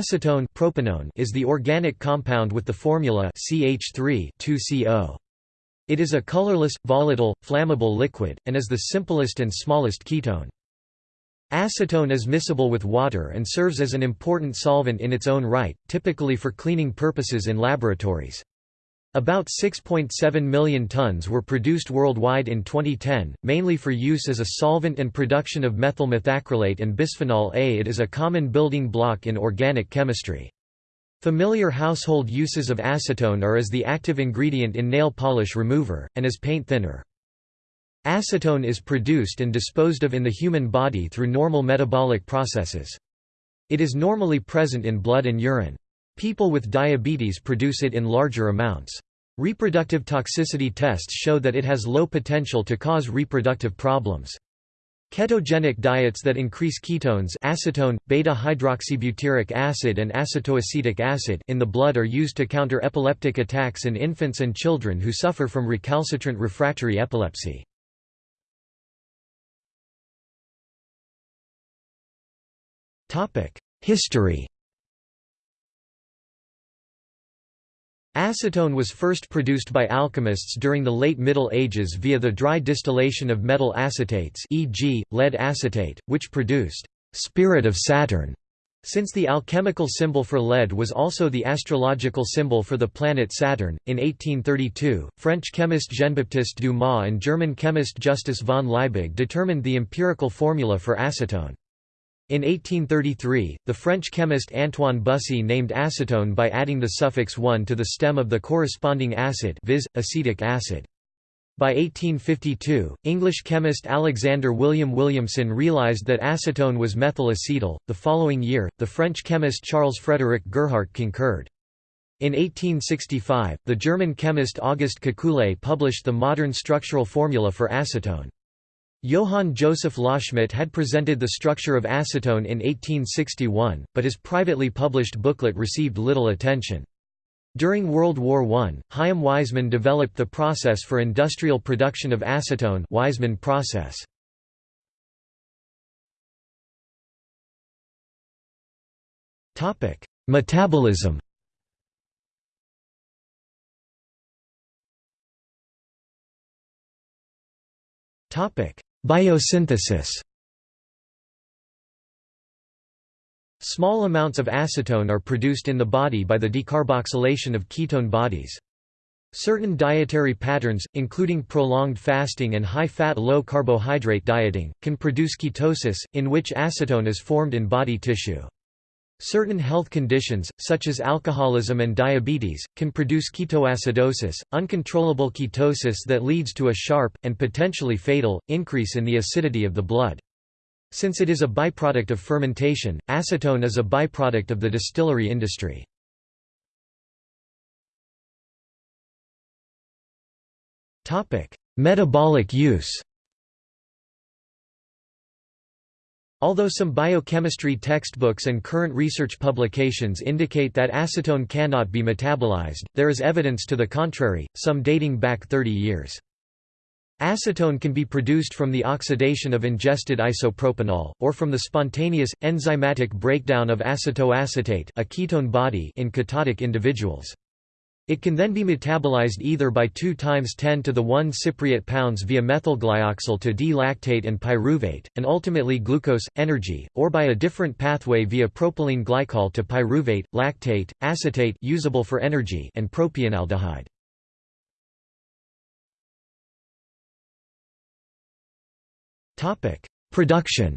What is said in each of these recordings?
Acetone propanone is the organic compound with the formula CH3 It is a colorless, volatile, flammable liquid, and is the simplest and smallest ketone. Acetone is miscible with water and serves as an important solvent in its own right, typically for cleaning purposes in laboratories. About 6.7 million tons were produced worldwide in 2010, mainly for use as a solvent and production of methyl methacrylate and bisphenol A. It is a common building block in organic chemistry. Familiar household uses of acetone are as the active ingredient in nail polish remover, and as paint thinner. Acetone is produced and disposed of in the human body through normal metabolic processes. It is normally present in blood and urine. People with diabetes produce it in larger amounts. Reproductive toxicity tests show that it has low potential to cause reproductive problems. Ketogenic diets that increase ketones acetone, beta-hydroxybutyric acid and acetoacetic acid in the blood are used to counter epileptic attacks in infants and children who suffer from recalcitrant refractory epilepsy. History Acetone was first produced by alchemists during the late Middle Ages via the dry distillation of metal acetates e.g., lead acetate, which produced «spirit of Saturn». Since the alchemical symbol for lead was also the astrological symbol for the planet Saturn, in 1832, French chemist Jean-Baptiste Dumas and German chemist Justus von Liebig determined the empirical formula for acetone. In 1833, the French chemist Antoine Bussy named acetone by adding the suffix 1 to the stem of the corresponding acid viz., acetic acid. By 1852, English chemist Alexander William Williamson realized that acetone was methyl acetyl. The following year, the French chemist Charles Frédéric Gerhardt concurred. In 1865, the German chemist August Kekule published the modern structural formula for acetone. Johann Joseph Loschmidt had presented the structure of acetone in 1861, but his privately published booklet received little attention. During World War I, Chaim Weizmann developed the process for industrial production of acetone Weizmann process. Metabolism Topic: Biosynthesis Small amounts of acetone are produced in the body by the decarboxylation of ketone bodies. Certain dietary patterns, including prolonged fasting and high-fat low-carbohydrate dieting, can produce ketosis, in which acetone is formed in body tissue. Certain health conditions, such as alcoholism and diabetes, can produce ketoacidosis, uncontrollable ketosis that leads to a sharp, and potentially fatal, increase in the acidity of the blood. Since it is a byproduct of fermentation, acetone is a byproduct of the distillery industry. Metabolic use Although some biochemistry textbooks and current research publications indicate that acetone cannot be metabolized, there is evidence to the contrary, some dating back 30 years. Acetone can be produced from the oxidation of ingested isopropanol, or from the spontaneous, enzymatic breakdown of acetoacetate a ketone body in ketotic individuals. It can then be metabolized either by 2 times 10 to the 1 cypriot pounds via methylglyoxal to D-lactate and pyruvate, and ultimately glucose, energy, or by a different pathway via propylene glycol to pyruvate, lactate, acetate usable for energy and propionaldehyde. Production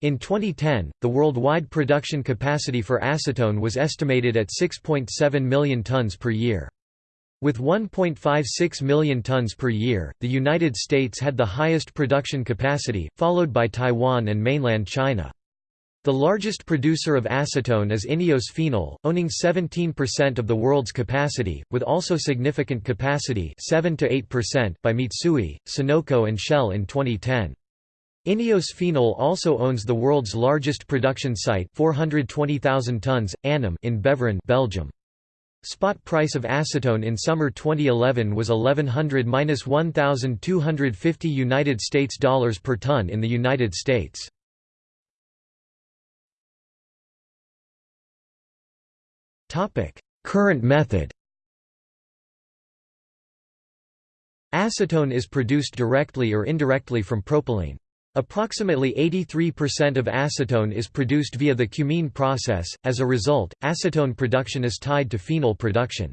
In 2010, the worldwide production capacity for acetone was estimated at 6.7 million tons per year. With 1.56 million tons per year, the United States had the highest production capacity, followed by Taiwan and mainland China. The largest producer of acetone is Ineos Phenol, owning 17% of the world's capacity, with also significant capacity 7 to 8% by Mitsui, Sunoco and Shell in 2010. Ineos Phenol also owns the world's largest production site 420,000 tons, Annam in Beveren Belgium. Spot price of acetone in summer 2011 was 1100-1250 United States dollars per ton in the United States. Topic: Current method Acetone is produced directly or indirectly from propylene. Approximately 83% of acetone is produced via the cumene process, as a result, acetone production is tied to phenol production.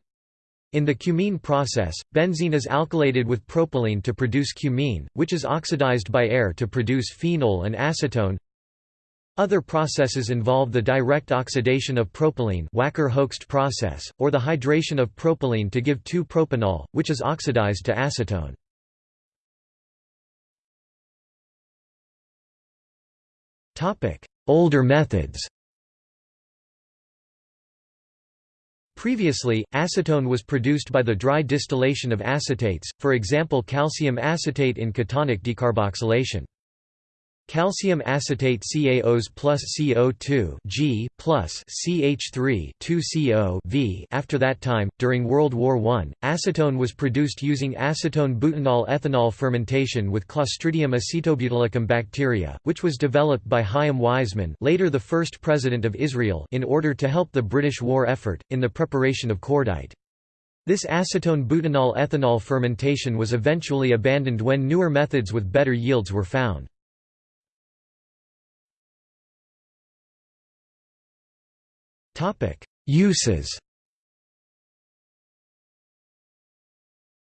In the cumene process, benzene is alkylated with propylene to produce cumene, which is oxidized by air to produce phenol and acetone. Other processes involve the direct oxidation of propylene Wacker-Hoechst process, or the hydration of propylene to give 2-propanol, which is oxidized to acetone. Older methods Previously, acetone was produced by the dry distillation of acetates, for example calcium acetate in ketonic decarboxylation. Calcium acetate CaOs plus CO2 G plus CH3 2CO V. After that time, during World War I, acetone was produced using acetone butanol ethanol fermentation with Clostridium acetobutylicum bacteria, which was developed by Chaim Weizmann, later the first president of Israel, in order to help the British war effort in the preparation of cordite. This acetone butanol ethanol fermentation was eventually abandoned when newer methods with better yields were found. Uses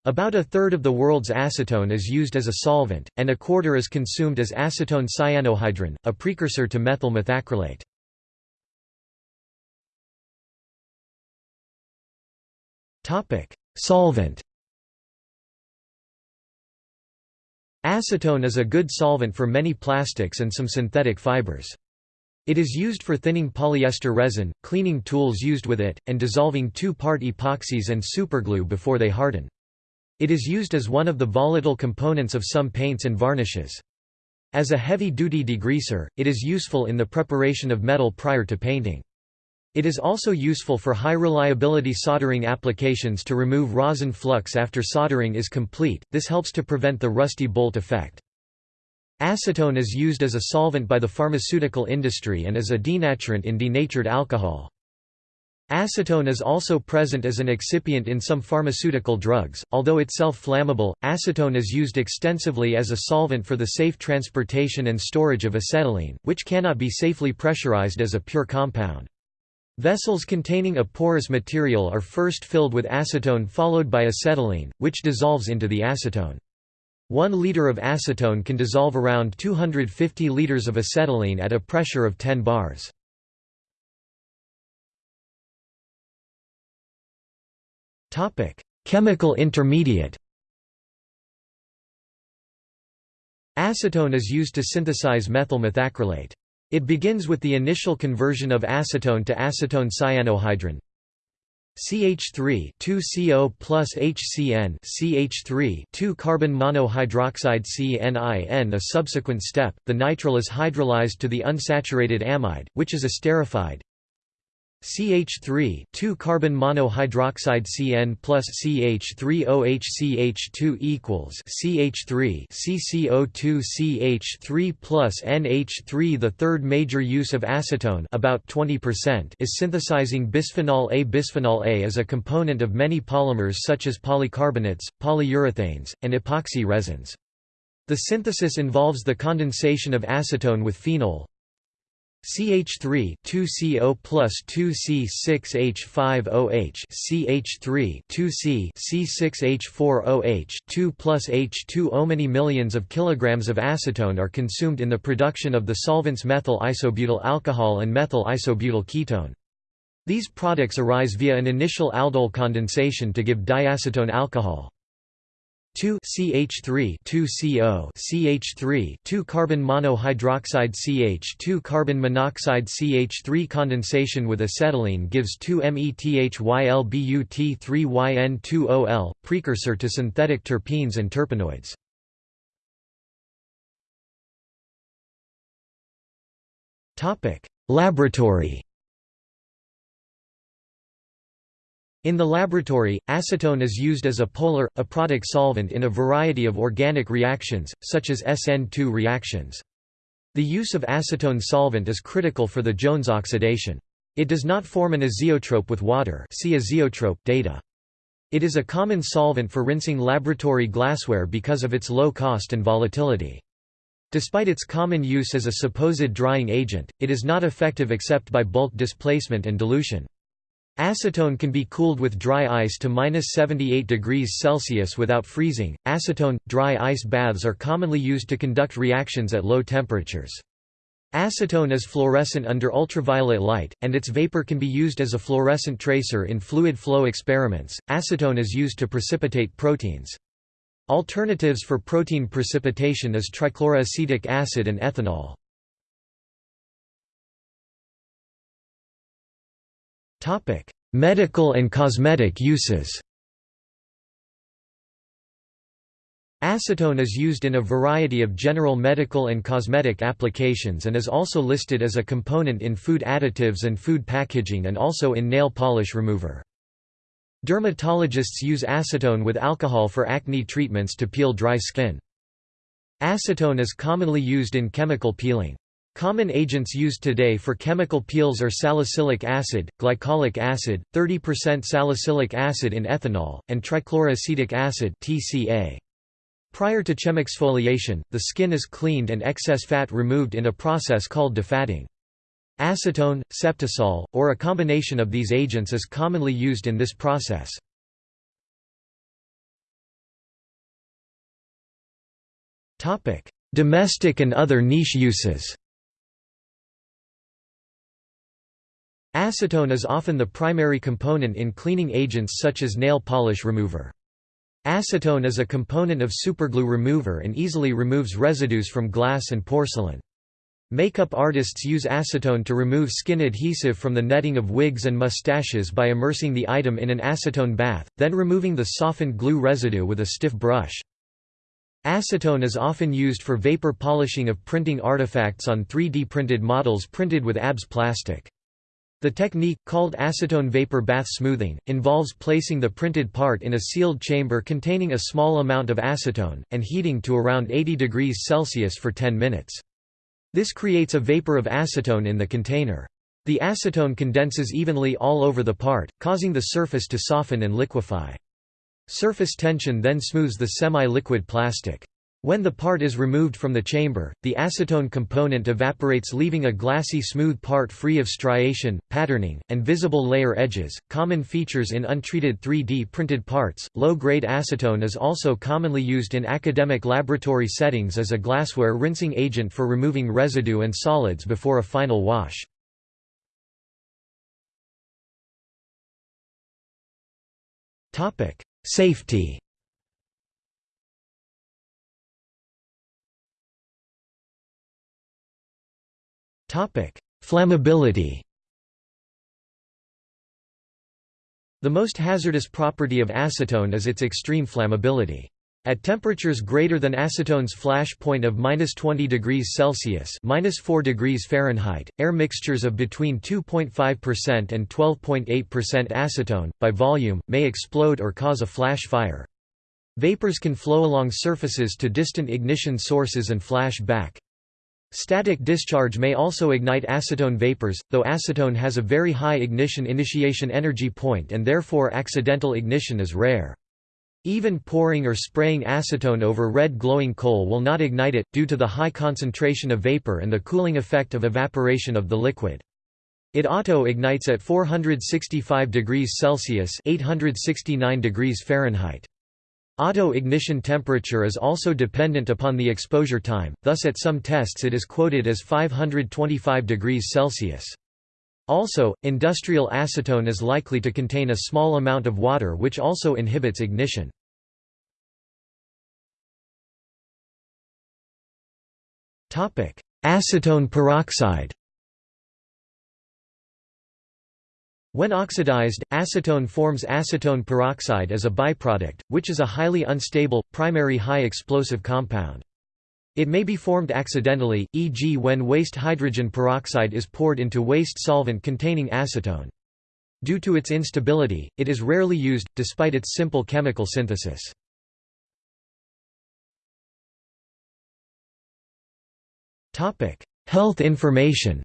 About a third of the world's acetone is used as a solvent, and a quarter is consumed as acetone cyanohydrin, a precursor to methyl methacrylate. Solvent Acetone is a good solvent for many plastics and some synthetic fibers. It is used for thinning polyester resin, cleaning tools used with it, and dissolving two-part epoxies and superglue before they harden. It is used as one of the volatile components of some paints and varnishes. As a heavy-duty degreaser, it is useful in the preparation of metal prior to painting. It is also useful for high-reliability soldering applications to remove rosin flux after soldering is complete, this helps to prevent the rusty bolt effect. Acetone is used as a solvent by the pharmaceutical industry and as a denaturant in denatured alcohol. Acetone is also present as an excipient in some pharmaceutical drugs, although itself flammable. Acetone is used extensively as a solvent for the safe transportation and storage of acetylene, which cannot be safely pressurized as a pure compound. Vessels containing a porous material are first filled with acetone followed by acetylene, which dissolves into the acetone. One liter of acetone can dissolve around 250 liters of acetylene at a pressure of 10 bars. Topic: Chemical intermediate Acetone is used to synthesize methyl methacrylate. It begins with the initial conversion of acetone to acetone cyanohydrin, CH3 2CO plus HCN CH3 2 carbon monohydroxide CNIN a subsequent step, the nitrile is hydrolyzed to the unsaturated amide, which is esterified. CH3 2 carbon monohydroxide CN plus CH3OH CH2 equals CH3 CCO2 CH3 plus NH3 The third major use of acetone about 20% is synthesizing bisphenol A. Bisphenol A is a component of many polymers such as polycarbonates, polyurethanes, and epoxy resins. The synthesis involves the condensation of acetone with phenol, CH3 2CO plus 2C6H5OH CH3 2C C6H4OH 2 plus H2O Many millions of kilograms of acetone are consumed in the production of the solvents methyl isobutyl alcohol and methyl isobutyl ketone. These products arise via an initial aldol condensation to give diacetone alcohol. 2 CH3 2CO CH3 2 carbon monohydroxide CH2 carbon monoxide CH3 condensation with acetylene gives 2 METHYLBUT3YN2OL precursor to synthetic terpenes and terpenoids. Topic Laboratory In the laboratory, acetone is used as a polar, aprotic solvent in a variety of organic reactions, such as SN2 reactions. The use of acetone solvent is critical for the Jones oxidation. It does not form an azeotrope with water see azeotrope data. It is a common solvent for rinsing laboratory glassware because of its low cost and volatility. Despite its common use as a supposed drying agent, it is not effective except by bulk displacement and dilution. Acetone can be cooled with dry ice to minus 78 degrees Celsius without freezing. Acetone dry ice baths are commonly used to conduct reactions at low temperatures. Acetone is fluorescent under ultraviolet light, and its vapor can be used as a fluorescent tracer in fluid flow experiments. Acetone is used to precipitate proteins. Alternatives for protein precipitation is trichloroacetic acid and ethanol. Medical and cosmetic uses Acetone is used in a variety of general medical and cosmetic applications and is also listed as a component in food additives and food packaging and also in nail polish remover. Dermatologists use acetone with alcohol for acne treatments to peel dry skin. Acetone is commonly used in chemical peeling. Common agents used today for chemical peels are salicylic acid, glycolic acid, 30% salicylic acid in ethanol, and trichloroacetic acid (TCA). Prior to chemexfoliation, the skin is cleaned and excess fat removed in a process called defatting. Acetone, Septisol, or a combination of these agents is commonly used in this process. Domestic and other niche uses Acetone is often the primary component in cleaning agents such as nail polish remover. Acetone is a component of superglue remover and easily removes residues from glass and porcelain. Makeup artists use acetone to remove skin adhesive from the netting of wigs and mustaches by immersing the item in an acetone bath, then removing the softened glue residue with a stiff brush. Acetone is often used for vapor polishing of printing artifacts on 3D printed models printed with ABS plastic. The technique, called acetone vapor bath smoothing, involves placing the printed part in a sealed chamber containing a small amount of acetone, and heating to around 80 degrees Celsius for 10 minutes. This creates a vapor of acetone in the container. The acetone condenses evenly all over the part, causing the surface to soften and liquefy. Surface tension then smooths the semi-liquid plastic. When the part is removed from the chamber, the acetone component evaporates leaving a glassy smooth part free of striation, patterning, and visible layer edges, common features in untreated 3D printed parts. Low-grade acetone is also commonly used in academic laboratory settings as a glassware rinsing agent for removing residue and solids before a final wash. Topic: Safety Flammability The most hazardous property of acetone is its extreme flammability. At temperatures greater than acetone's flash point of minus 20 degrees Celsius minus 4 degrees Fahrenheit, air mixtures of between 2.5% and 12.8% acetone, by volume, may explode or cause a flash fire. Vapors can flow along surfaces to distant ignition sources and flash back. Static discharge may also ignite acetone vapors, though acetone has a very high ignition initiation energy point and therefore accidental ignition is rare. Even pouring or spraying acetone over red glowing coal will not ignite it, due to the high concentration of vapor and the cooling effect of evaporation of the liquid. It auto-ignites at 465 degrees Celsius 869 degrees Fahrenheit. Auto-ignition temperature is also dependent upon the exposure time, thus at some tests it is quoted as 525 degrees Celsius. Also, industrial acetone is likely to contain a small amount of water which also inhibits ignition. Acetone peroxide When oxidized, acetone forms acetone peroxide as a byproduct, which is a highly unstable, primary high explosive compound. It may be formed accidentally, e.g. when waste hydrogen peroxide is poured into waste solvent containing acetone. Due to its instability, it is rarely used, despite its simple chemical synthesis. Health information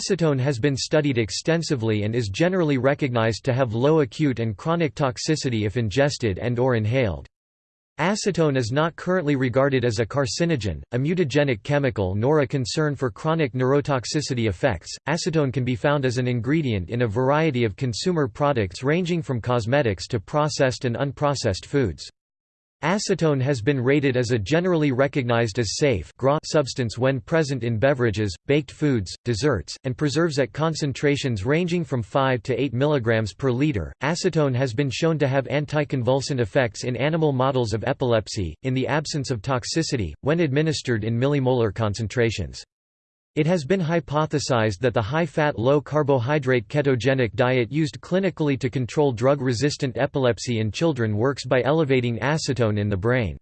Acetone has been studied extensively and is generally recognized to have low acute and chronic toxicity if ingested and or inhaled. Acetone is not currently regarded as a carcinogen, a mutagenic chemical nor a concern for chronic neurotoxicity effects. Acetone can be found as an ingredient in a variety of consumer products ranging from cosmetics to processed and unprocessed foods. Acetone has been rated as a generally recognized as safe substance when present in beverages, baked foods, desserts, and preserves at concentrations ranging from 5 to 8 mg per liter. Acetone has been shown to have anticonvulsant effects in animal models of epilepsy, in the absence of toxicity, when administered in millimolar concentrations. It has been hypothesized that the high-fat low-carbohydrate ketogenic diet used clinically to control drug-resistant epilepsy in children works by elevating acetone in the brain.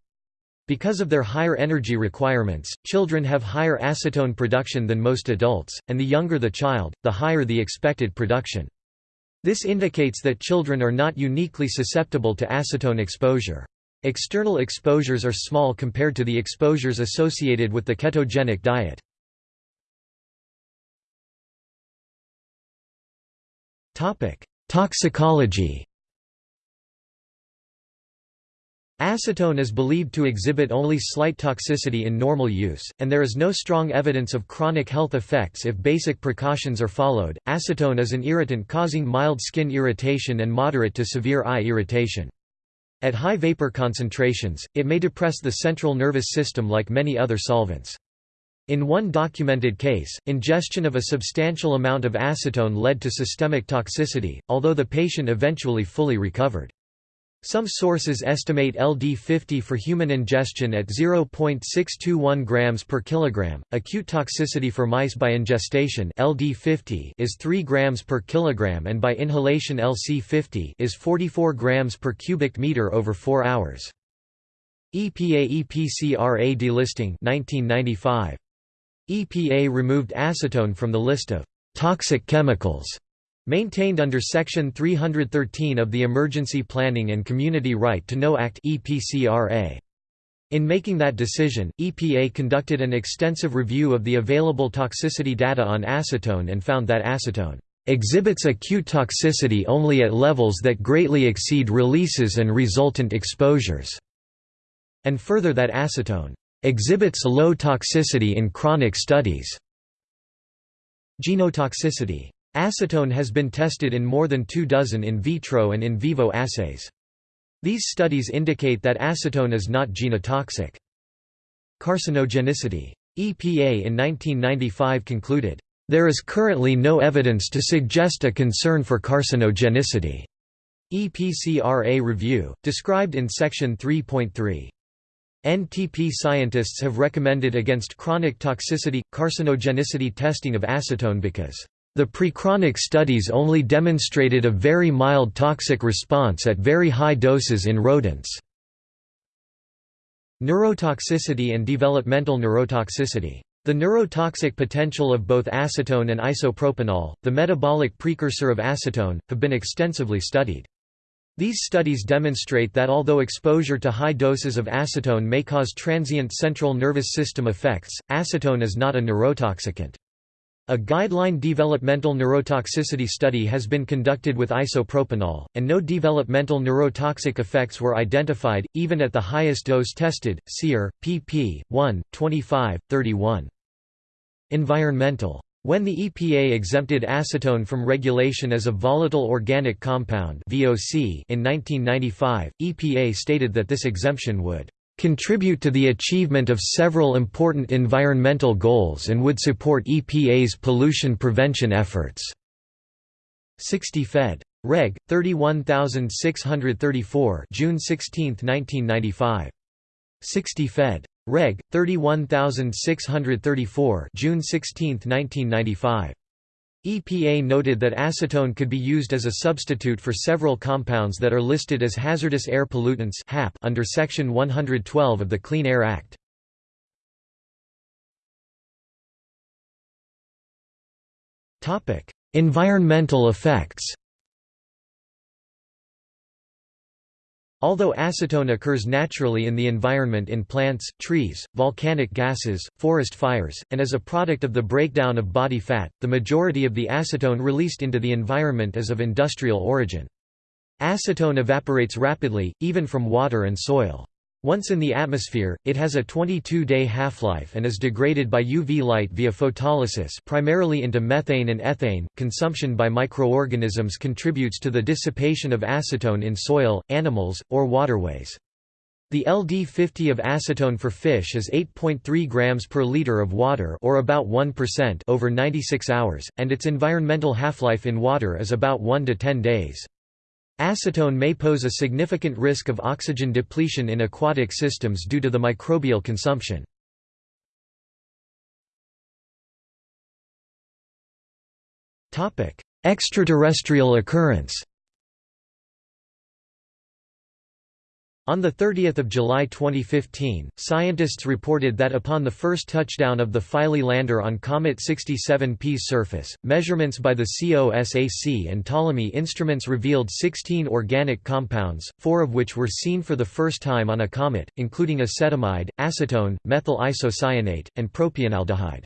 Because of their higher energy requirements, children have higher acetone production than most adults, and the younger the child, the higher the expected production. This indicates that children are not uniquely susceptible to acetone exposure. External exposures are small compared to the exposures associated with the ketogenic diet. Toxicology Acetone is believed to exhibit only slight toxicity in normal use, and there is no strong evidence of chronic health effects if basic precautions are followed. Acetone is an irritant causing mild skin irritation and moderate to severe eye irritation. At high vapor concentrations, it may depress the central nervous system like many other solvents. In one documented case, ingestion of a substantial amount of acetone led to systemic toxicity, although the patient eventually fully recovered. Some sources estimate LD50 for human ingestion at 0.621 grams per kilogram. Acute toxicity for mice by ingestation LD50 is 3 grams per kilogram and by inhalation LC50 is 44 grams per cubic meter over 4 hours. EPA EPCRA delisting 1995 EPA removed acetone from the list of toxic chemicals maintained under Section 313 of the Emergency Planning and Community Right to Know Act. In making that decision, EPA conducted an extensive review of the available toxicity data on acetone and found that acetone exhibits acute toxicity only at levels that greatly exceed releases and resultant exposures, and further that acetone Exhibits low toxicity in chronic studies. Genotoxicity. Acetone has been tested in more than two dozen in vitro and in vivo assays. These studies indicate that acetone is not genotoxic. Carcinogenicity. EPA in 1995 concluded, "...there is currently no evidence to suggest a concern for carcinogenicity." EPCRA review, described in Section 3.3. NTP scientists have recommended against chronic toxicity, carcinogenicity testing of acetone because the prechronic studies only demonstrated a very mild toxic response at very high doses in rodents. Neurotoxicity and developmental neurotoxicity. The neurotoxic potential of both acetone and isopropanol, the metabolic precursor of acetone, have been extensively studied. These studies demonstrate that although exposure to high doses of acetone may cause transient central nervous system effects, acetone is not a neurotoxicant. A guideline developmental neurotoxicity study has been conducted with isopropanol, and no developmental neurotoxic effects were identified, even at the highest dose tested, SEER, pp. 1, 25, 31. Environmental when the EPA exempted acetone from regulation as a volatile organic compound (VOC) in 1995, EPA stated that this exemption would contribute to the achievement of several important environmental goals and would support EPA's pollution prevention efforts. 60 Fed. Reg. 31634 June 16, 1995. 60 Fed. Reg. 31634 June 16, 1995. EPA noted that acetone could be used as a substitute for several compounds that are listed as hazardous air pollutants under Section 112 of the Clean Air Act. Environmental effects Although acetone occurs naturally in the environment in plants, trees, volcanic gases, forest fires, and as a product of the breakdown of body fat, the majority of the acetone released into the environment is of industrial origin. Acetone evaporates rapidly, even from water and soil. Once in the atmosphere, it has a 22-day half-life and is degraded by UV light via photolysis primarily into methane and ethane. Consumption by microorganisms contributes to the dissipation of acetone in soil, animals, or waterways. The LD50 of acetone for fish is 8.3 grams per liter of water or about 1% over 96 hours, and its environmental half-life in water is about 1 to 10 days. Acetone may pose a significant risk of oxygen depletion in aquatic systems due to the microbial consumption. Extraterrestrial occurrence On 30 July 2015, scientists reported that upon the first touchdown of the Philae lander on Comet 67P's surface, measurements by the COSAC and Ptolemy instruments revealed 16 organic compounds, four of which were seen for the first time on a comet, including acetamide, acetone, methyl isocyanate, and propionaldehyde.